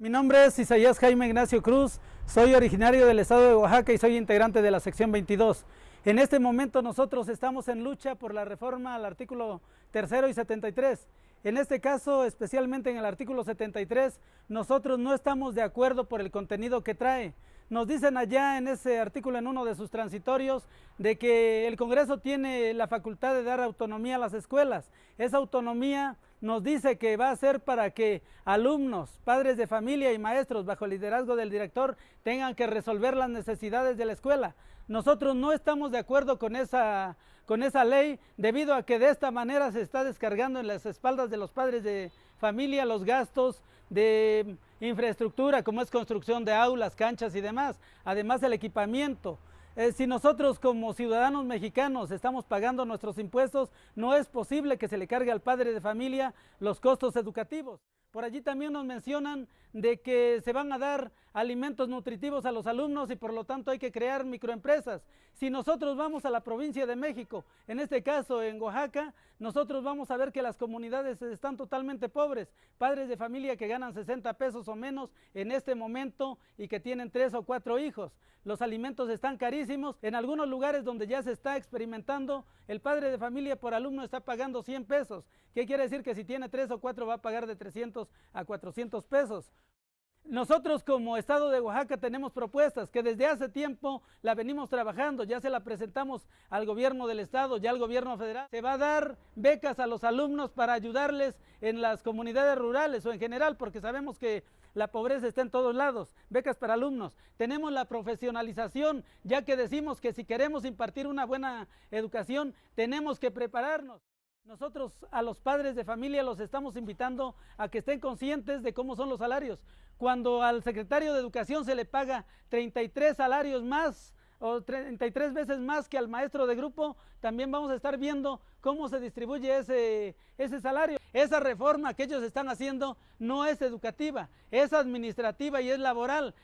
Mi nombre es Isaías Jaime Ignacio Cruz, soy originario del estado de Oaxaca y soy integrante de la sección 22. En este momento nosotros estamos en lucha por la reforma al artículo tercero y 73. En este caso, especialmente en el artículo 73, nosotros no estamos de acuerdo por el contenido que trae. Nos dicen allá en ese artículo, en uno de sus transitorios, de que el Congreso tiene la facultad de dar autonomía a las escuelas. Esa autonomía nos dice que va a ser para que alumnos, padres de familia y maestros bajo el liderazgo del director tengan que resolver las necesidades de la escuela. Nosotros no estamos de acuerdo con esa, con esa ley debido a que de esta manera se está descargando en las espaldas de los padres de familia los gastos de infraestructura como es construcción de aulas, canchas y demás, además el equipamiento. Eh, si nosotros como ciudadanos mexicanos estamos pagando nuestros impuestos, no es posible que se le cargue al padre de familia los costos educativos. Por allí también nos mencionan de que se van a dar alimentos nutritivos a los alumnos y por lo tanto hay que crear microempresas. Si nosotros vamos a la provincia de México, en este caso en Oaxaca, nosotros vamos a ver que las comunidades están totalmente pobres. Padres de familia que ganan 60 pesos o menos en este momento y que tienen tres o cuatro hijos. Los alimentos están carísimos. En algunos lugares donde ya se está experimentando, el padre de familia por alumno está pagando 100 pesos. ¿Qué quiere decir? Que si tiene tres o cuatro va a pagar de 300 a 400 pesos. Nosotros como Estado de Oaxaca tenemos propuestas que desde hace tiempo la venimos trabajando, ya se la presentamos al gobierno del Estado, ya al gobierno federal. Se va a dar becas a los alumnos para ayudarles en las comunidades rurales o en general, porque sabemos que la pobreza está en todos lados, becas para alumnos. Tenemos la profesionalización, ya que decimos que si queremos impartir una buena educación, tenemos que prepararnos. Nosotros a los padres de familia los estamos invitando a que estén conscientes de cómo son los salarios. Cuando al secretario de Educación se le paga 33 salarios más o 33 veces más que al maestro de grupo, también vamos a estar viendo cómo se distribuye ese, ese salario. Esa reforma que ellos están haciendo no es educativa, es administrativa y es laboral.